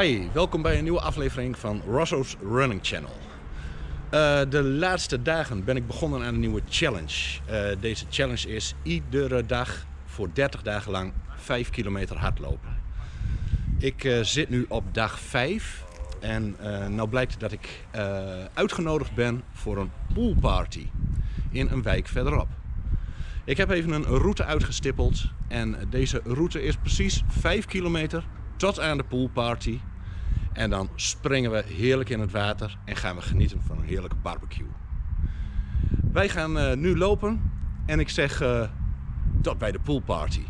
Hi, welkom bij een nieuwe aflevering van Rosso's Running Channel. Uh, de laatste dagen ben ik begonnen aan een nieuwe challenge. Uh, deze challenge is iedere dag voor 30 dagen lang 5 kilometer hardlopen. Ik uh, zit nu op dag 5 en nou blijkt dat ik uitgenodigd ben voor een poolparty in een wijk verderop. Ik heb even een route uitgestippeld en deze route is precies 5 kilometer tot aan de poolparty. En dan springen we heerlijk in het water en gaan we genieten van een heerlijke barbecue. Wij gaan uh, nu lopen en ik zeg uh, tot bij de poolparty.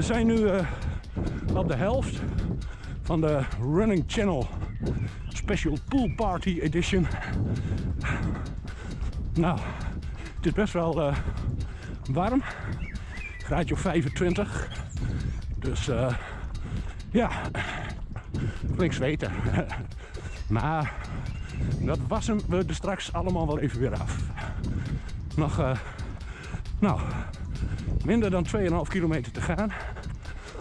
We zijn nu uh, op de helft van de Running Channel Special Pool Party Edition. Nou, het is best wel uh, warm. Graadje of 25. Dus uh, ja, flink zweten. maar dat wassen we er straks allemaal wel even weer af. Nog, nou, minder dan 2,5 kilometer te gaan.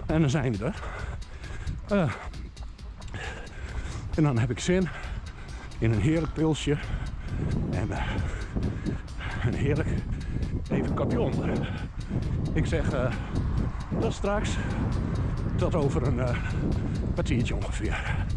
En dan zijn we er. Uh, en dan heb ik zin in een heerlijk pilsje. En uh, een heerlijk even kapion. Ik zeg uh, tot straks. Tot over een kwartiertje ongeveer.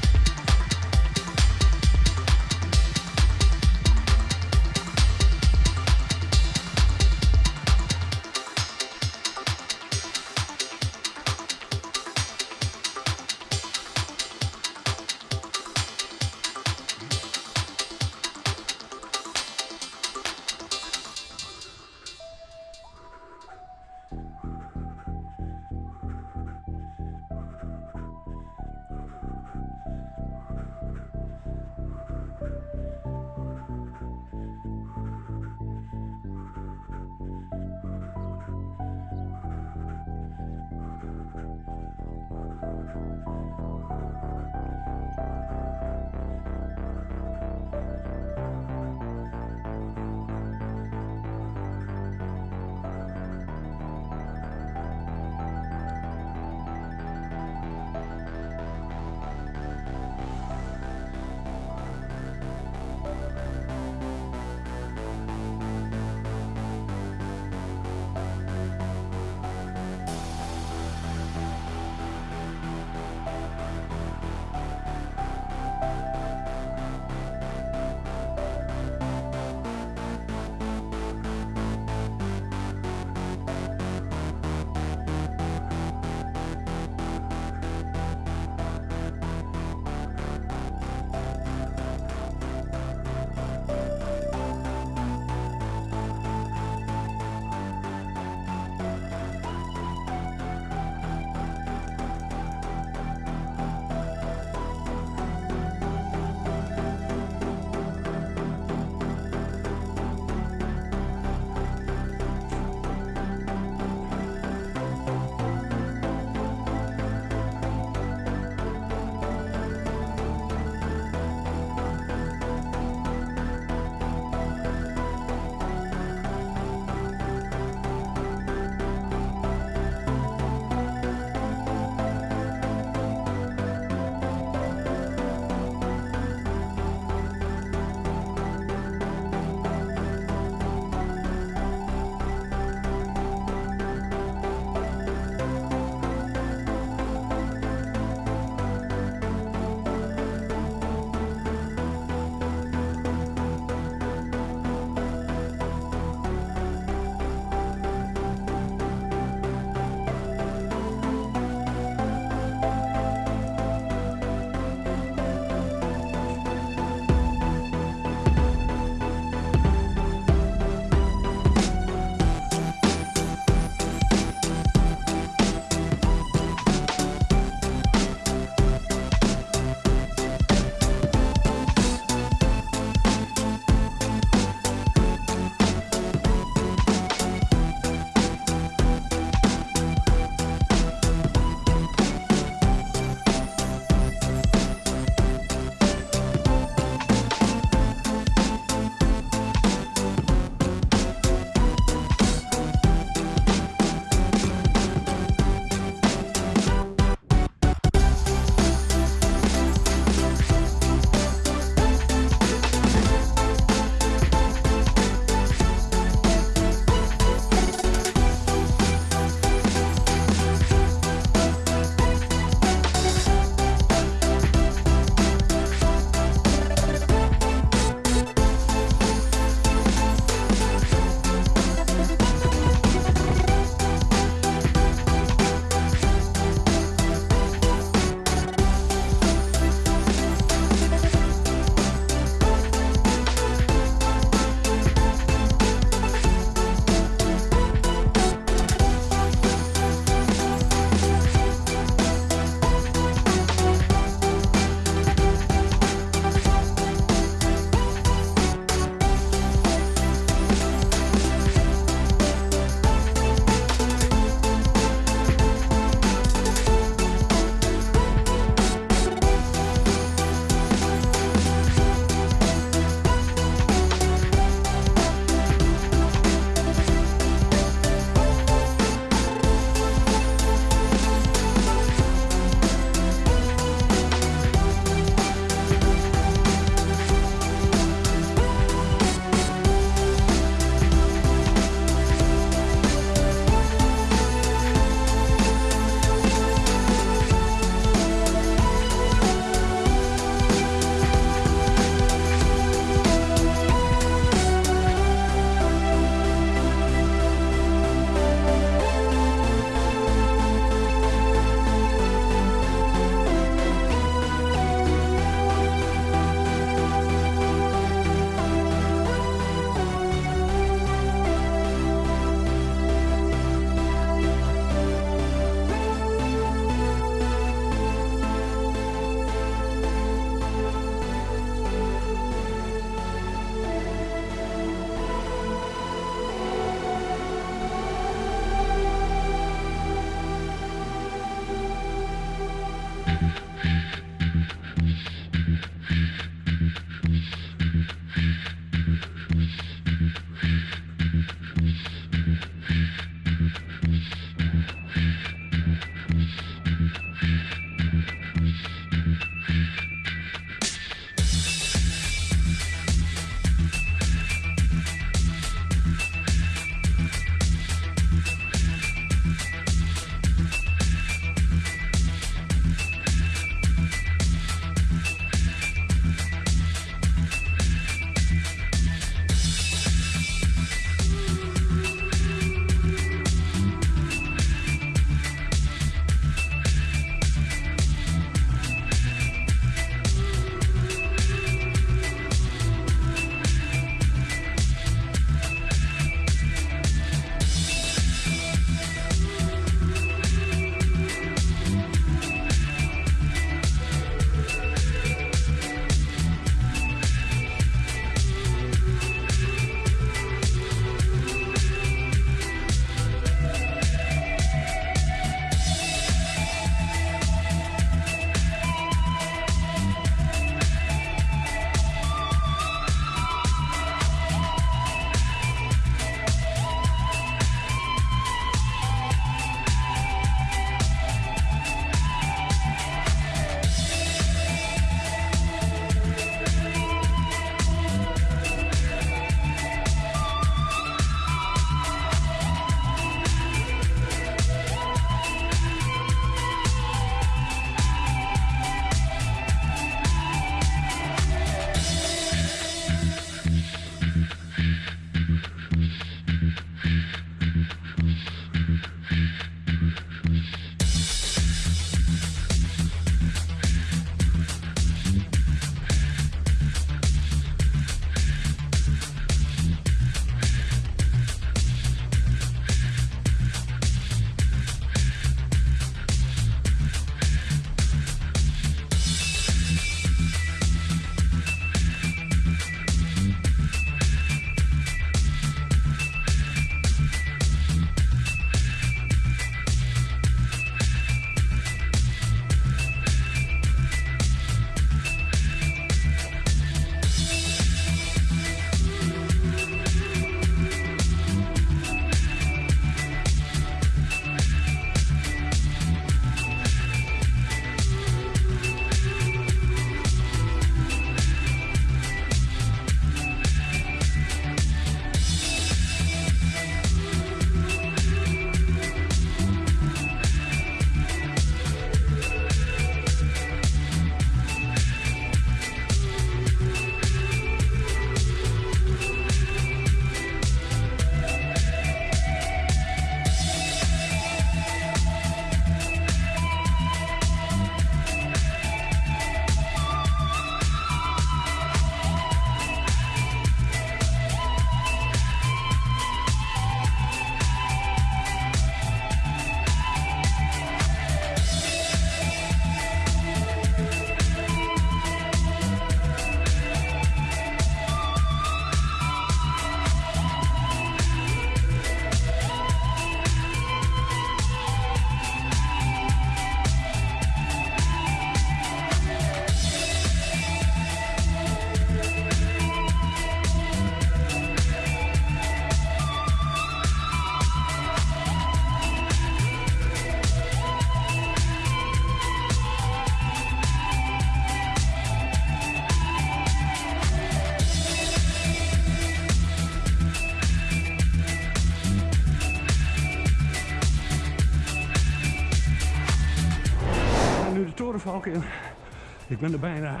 Ik ben er bijna.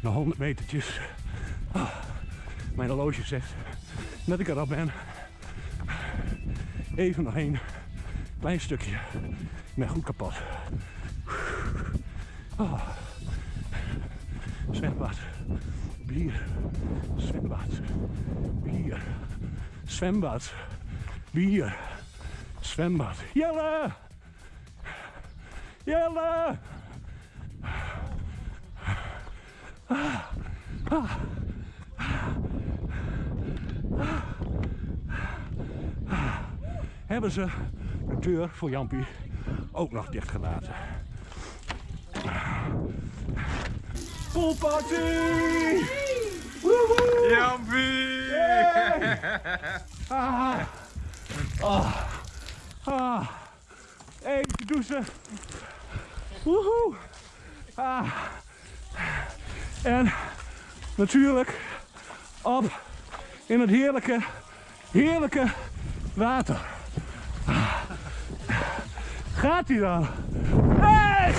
Na 100 metertjes. Mijn horloge zegt dat ik er al ben. Even nog één klein stukje. Ik ben goed kapot. Oh. Zwembad. Bier. Zwembad. Bier. Zwembad. Bier. Zwembad. Jelle! Jelle! Hebben ze de deur voor Jampie ook nog dicht gelaten. Poolparty! Woehoe! Jampie! Ah. Ah. Ah. Even douchen. Woehoe. Ah. En natuurlijk op in het heerlijke, heerlijke water. Ah. Gaat hij dan? Hey!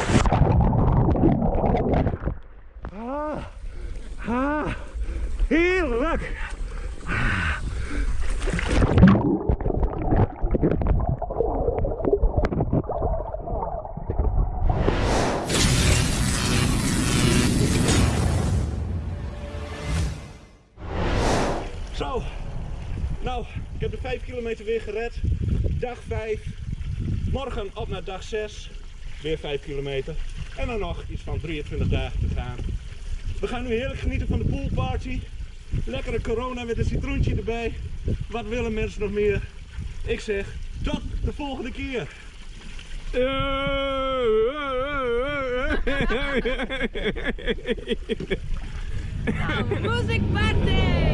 Ah. Ah. Heerlijk! Kilometer weer gered. Dag 5. Morgen op naar dag 6. Weer 5 kilometer. En dan nog iets van 23 dagen te gaan. We gaan nu heerlijk genieten van de poolparty. Lekkere corona met een citroentje erbij. Wat willen mensen nog meer? Ik zeg, tot de volgende keer. Music party!